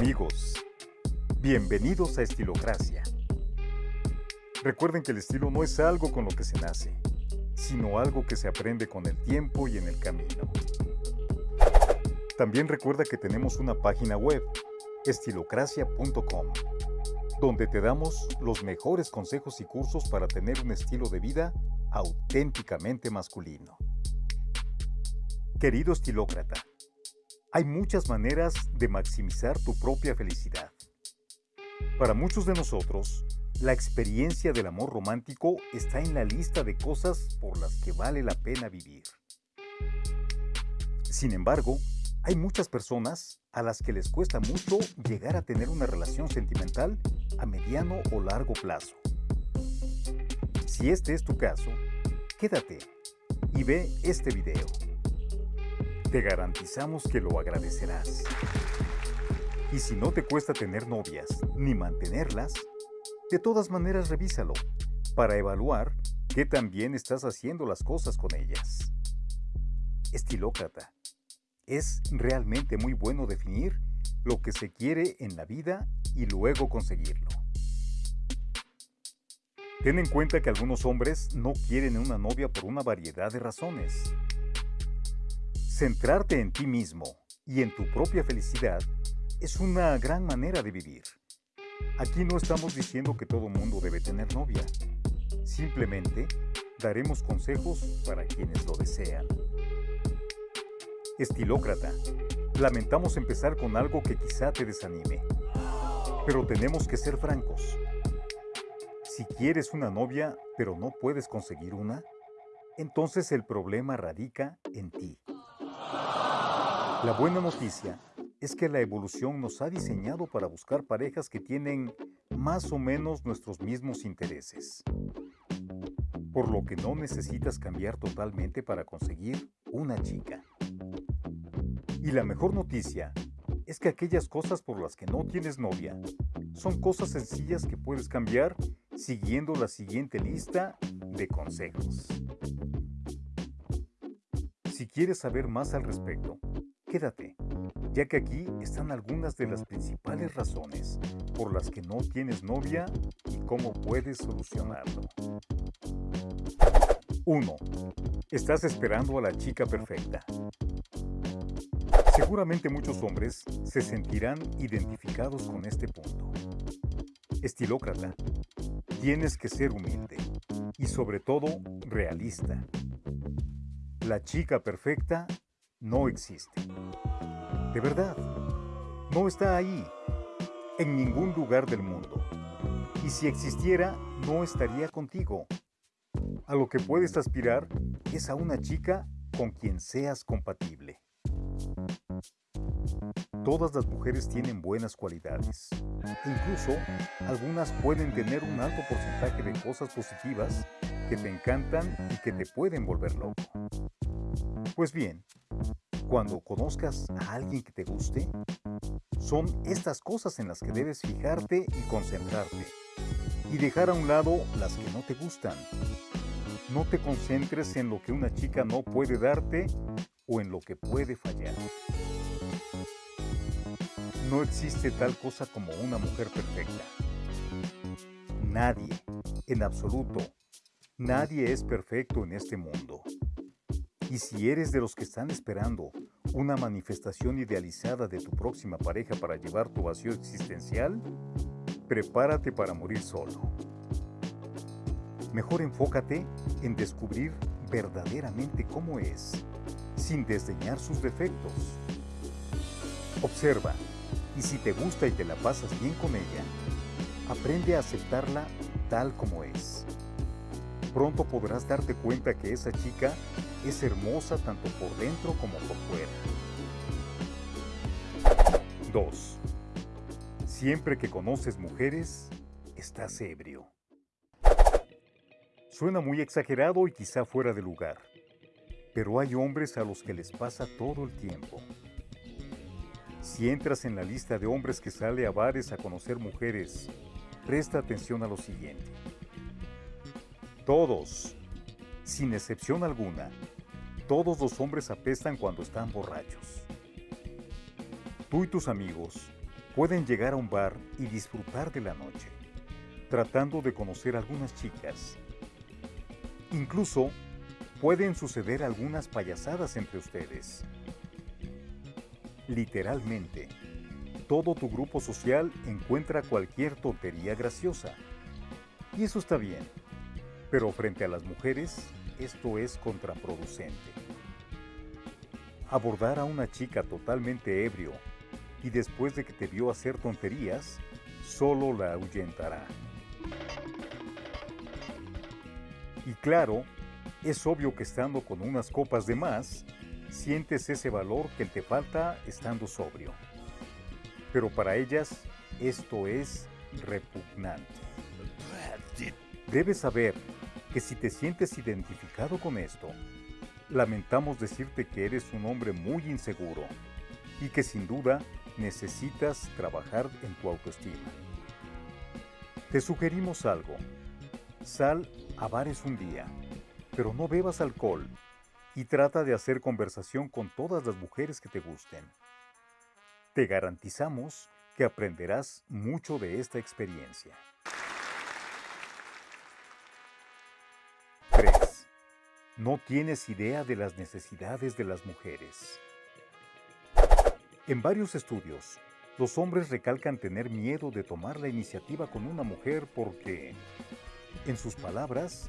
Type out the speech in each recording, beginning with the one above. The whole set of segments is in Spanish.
Amigos, bienvenidos a Estilocracia. Recuerden que el estilo no es algo con lo que se nace, sino algo que se aprende con el tiempo y en el camino. También recuerda que tenemos una página web, estilocracia.com, donde te damos los mejores consejos y cursos para tener un estilo de vida auténticamente masculino. Querido estilócrata, hay muchas maneras de maximizar tu propia felicidad. Para muchos de nosotros, la experiencia del amor romántico está en la lista de cosas por las que vale la pena vivir. Sin embargo, hay muchas personas a las que les cuesta mucho llegar a tener una relación sentimental a mediano o largo plazo. Si este es tu caso, quédate y ve este video. Te garantizamos que lo agradecerás. Y si no te cuesta tener novias ni mantenerlas, de todas maneras revísalo para evaluar qué tan bien estás haciendo las cosas con ellas. Estilócrata. Es realmente muy bueno definir lo que se quiere en la vida y luego conseguirlo. Ten en cuenta que algunos hombres no quieren una novia por una variedad de razones. Centrarte en ti mismo y en tu propia felicidad es una gran manera de vivir. Aquí no estamos diciendo que todo mundo debe tener novia. Simplemente daremos consejos para quienes lo desean. Estilócrata, lamentamos empezar con algo que quizá te desanime. Pero tenemos que ser francos. Si quieres una novia pero no puedes conseguir una, entonces el problema radica en ti. La buena noticia es que la evolución nos ha diseñado para buscar parejas que tienen más o menos nuestros mismos intereses. Por lo que no necesitas cambiar totalmente para conseguir una chica. Y la mejor noticia es que aquellas cosas por las que no tienes novia son cosas sencillas que puedes cambiar siguiendo la siguiente lista de consejos. Quieres saber más al respecto, Quédate, ya que aquí están algunas de las principales razones por las que no tienes novia y cómo puedes solucionarlo. 1. Estás esperando a la chica perfecta. Seguramente muchos hombres se sentirán identificados con este punto. Estilócrata, tienes que ser humilde y sobre todo realista. La chica perfecta no existe. De verdad, no está ahí, en ningún lugar del mundo. Y si existiera, no estaría contigo. A lo que puedes aspirar es a una chica con quien seas compatible. Todas las mujeres tienen buenas cualidades. Incluso algunas pueden tener un alto porcentaje de cosas positivas que te encantan y que te pueden volver loco. Pues bien, cuando conozcas a alguien que te guste, son estas cosas en las que debes fijarte y concentrarte, y dejar a un lado las que no te gustan. No te concentres en lo que una chica no puede darte o en lo que puede fallar. No existe tal cosa como una mujer perfecta. Nadie, en absoluto, nadie es perfecto en este mundo. Y si eres de los que están esperando una manifestación idealizada de tu próxima pareja para llevar tu vacío existencial, prepárate para morir solo. Mejor enfócate en descubrir verdaderamente cómo es, sin desdeñar sus defectos. Observa, y si te gusta y te la pasas bien con ella, aprende a aceptarla tal como es. Pronto podrás darte cuenta que esa chica es hermosa tanto por dentro como por fuera. 2. Siempre que conoces mujeres, estás ebrio. Suena muy exagerado y quizá fuera de lugar, pero hay hombres a los que les pasa todo el tiempo. Si entras en la lista de hombres que sale a bares a conocer mujeres, presta atención a lo siguiente. Todos, sin excepción alguna, todos los hombres apestan cuando están borrachos. Tú y tus amigos pueden llegar a un bar y disfrutar de la noche, tratando de conocer algunas chicas. Incluso pueden suceder algunas payasadas entre ustedes. Literalmente, todo tu grupo social encuentra cualquier tontería graciosa. Y eso está bien, pero frente a las mujeres esto es contraproducente. Abordar a una chica totalmente ebrio y después de que te vio hacer tonterías, solo la ahuyentará. Y claro, es obvio que estando con unas copas de más, sientes ese valor que te falta estando sobrio. Pero para ellas, esto es repugnante. Debes saber que si te sientes identificado con esto, lamentamos decirte que eres un hombre muy inseguro y que sin duda necesitas trabajar en tu autoestima. Te sugerimos algo. Sal a bares un día, pero no bebas alcohol y trata de hacer conversación con todas las mujeres que te gusten. Te garantizamos que aprenderás mucho de esta experiencia. No tienes idea de las necesidades de las mujeres. En varios estudios, los hombres recalcan tener miedo de tomar la iniciativa con una mujer porque, en sus palabras,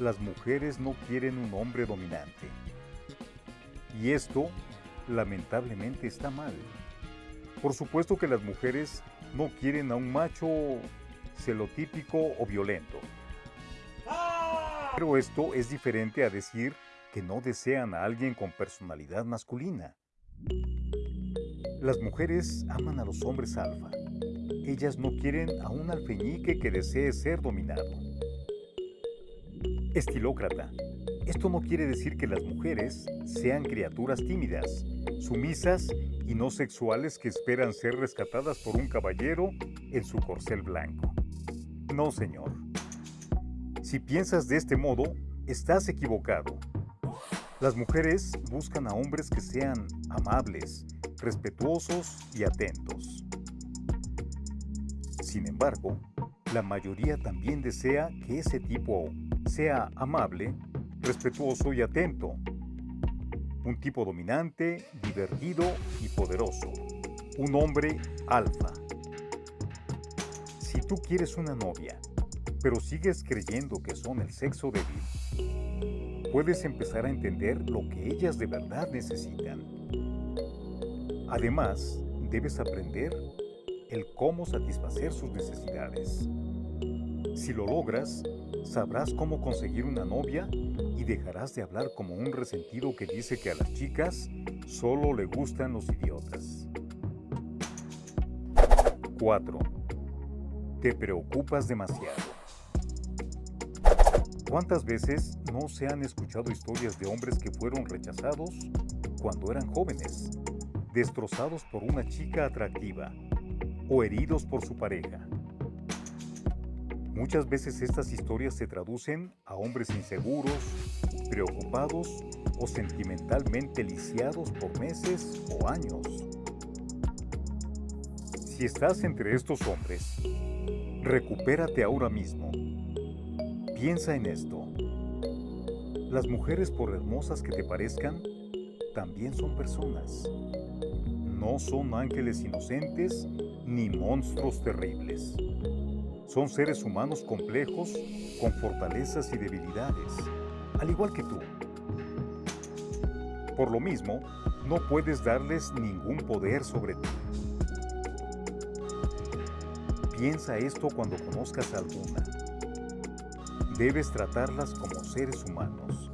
las mujeres no quieren un hombre dominante. Y esto, lamentablemente, está mal. Por supuesto que las mujeres no quieren a un macho celotípico o violento. Pero esto es diferente a decir que no desean a alguien con personalidad masculina. Las mujeres aman a los hombres alfa. Ellas no quieren a un alfeñique que desee ser dominado. Estilócrata. Esto no quiere decir que las mujeres sean criaturas tímidas, sumisas y no sexuales que esperan ser rescatadas por un caballero en su corcel blanco. No, señor. Si piensas de este modo, estás equivocado. Las mujeres buscan a hombres que sean amables, respetuosos y atentos. Sin embargo, la mayoría también desea que ese tipo sea amable, respetuoso y atento. Un tipo dominante, divertido y poderoso. Un hombre alfa. Si tú quieres una novia, pero sigues creyendo que son el sexo débil, puedes empezar a entender lo que ellas de verdad necesitan. Además, debes aprender el cómo satisfacer sus necesidades. Si lo logras, sabrás cómo conseguir una novia y dejarás de hablar como un resentido que dice que a las chicas solo le gustan los idiotas. 4. Te preocupas demasiado. ¿Cuántas veces no se han escuchado historias de hombres que fueron rechazados cuando eran jóvenes destrozados por una chica atractiva o heridos por su pareja. Muchas veces estas historias se traducen a hombres inseguros, preocupados o sentimentalmente lisiados por meses o años. Si estás entre estos hombres, recupérate ahora mismo. Piensa en esto. Las mujeres, por hermosas que te parezcan, también son personas no son ángeles inocentes ni monstruos terribles. Son seres humanos complejos con fortalezas y debilidades, al igual que tú. Por lo mismo, no puedes darles ningún poder sobre ti. Piensa esto cuando conozcas a alguna. Debes tratarlas como seres humanos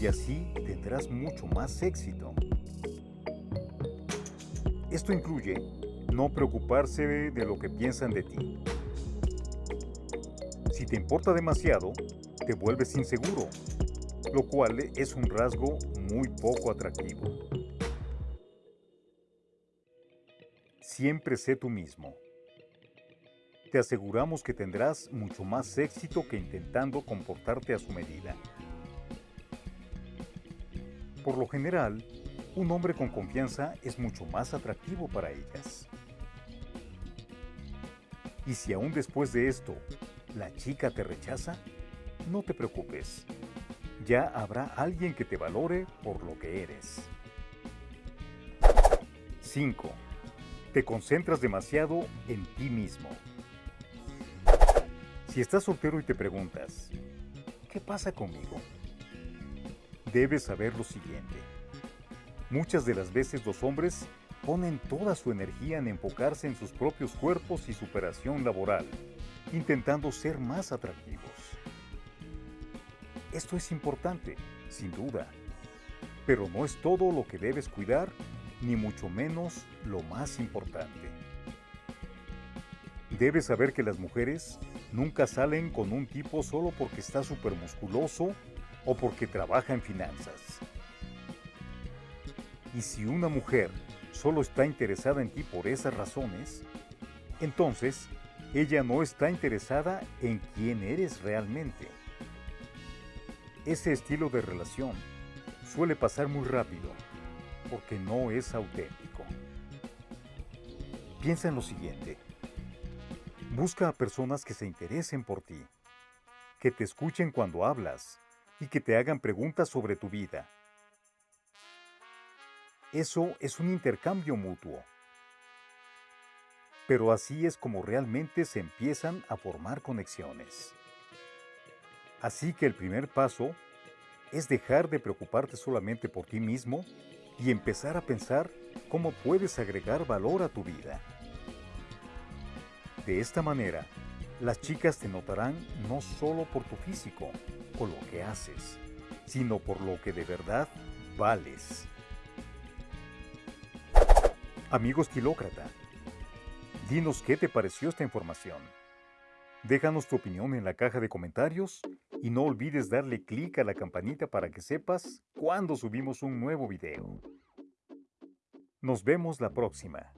y así tendrás mucho más éxito. Esto incluye no preocuparse de lo que piensan de ti. Si te importa demasiado, te vuelves inseguro, lo cual es un rasgo muy poco atractivo. Siempre sé tú mismo. Te aseguramos que tendrás mucho más éxito que intentando comportarte a su medida. Por lo general, un hombre con confianza es mucho más atractivo para ellas. Y si aún después de esto la chica te rechaza, no te preocupes. Ya habrá alguien que te valore por lo que eres. 5. Te concentras demasiado en ti mismo. Si estás soltero y te preguntas, ¿qué pasa conmigo? Debes saber lo siguiente. Muchas de las veces los hombres ponen toda su energía en enfocarse en sus propios cuerpos y superación laboral, intentando ser más atractivos. Esto es importante, sin duda, pero no es todo lo que debes cuidar, ni mucho menos lo más importante. Debes saber que las mujeres nunca salen con un tipo solo porque está súper musculoso o porque trabaja en finanzas. Y si una mujer solo está interesada en ti por esas razones, entonces ella no está interesada en quién eres realmente. Ese estilo de relación suele pasar muy rápido porque no es auténtico. Piensa en lo siguiente. Busca a personas que se interesen por ti, que te escuchen cuando hablas y que te hagan preguntas sobre tu vida eso es un intercambio mutuo. Pero así es como realmente se empiezan a formar conexiones. Así que el primer paso es dejar de preocuparte solamente por ti mismo y empezar a pensar cómo puedes agregar valor a tu vida. De esta manera, las chicas te notarán no solo por tu físico o lo que haces, sino por lo que de verdad vales. Amigo estilócrata, dinos qué te pareció esta información. Déjanos tu opinión en la caja de comentarios y no olvides darle clic a la campanita para que sepas cuando subimos un nuevo video. Nos vemos la próxima.